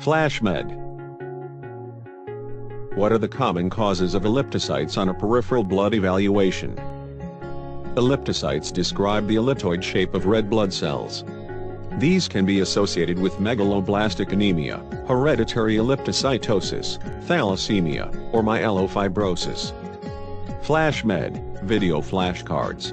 FlashMed. What are the common causes of elliptocytes on a peripheral blood evaluation? Elliptocytes describe the elliptoid shape of red blood cells. These can be associated with megaloblastic anemia, hereditary elliptocytosis, thalassemia, or myelofibrosis. FlashMed, video flashcards.